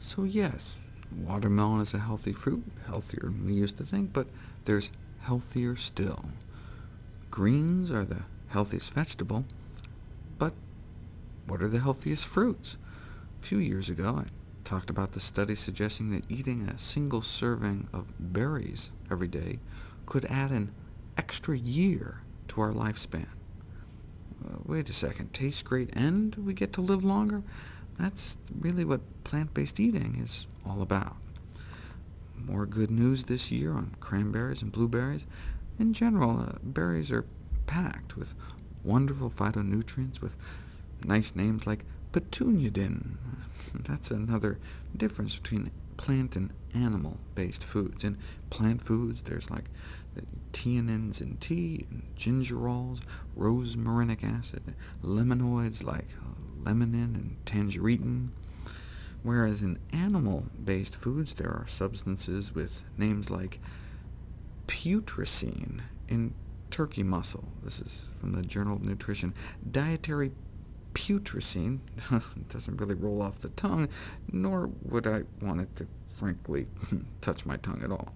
So yes, watermelon is a healthy fruit, healthier than we used to think, but there's healthier still. Greens are the healthiest vegetable, but what are the healthiest fruits? A few years ago, I talked about the study suggesting that eating a single serving of berries every day could add an extra year to our lifespan. Uh, wait a second, tastes great and we get to live longer? That's really what plant-based eating is all about. More good news this year on cranberries and blueberries. In general, uh, berries are packed with wonderful phytonutrients with nice names like petunidin. That's another difference between plant and animal-based foods. In plant foods, there's like theanins in tea, and gingerols, rosmarinic acid, limonoids like limonin and tangeritin, whereas in animal-based foods there are substances with names like putrescine in turkey muscle. This is from the Journal of Nutrition. Dietary putrescine doesn't really roll off the tongue, nor would I want it to frankly touch my tongue at all.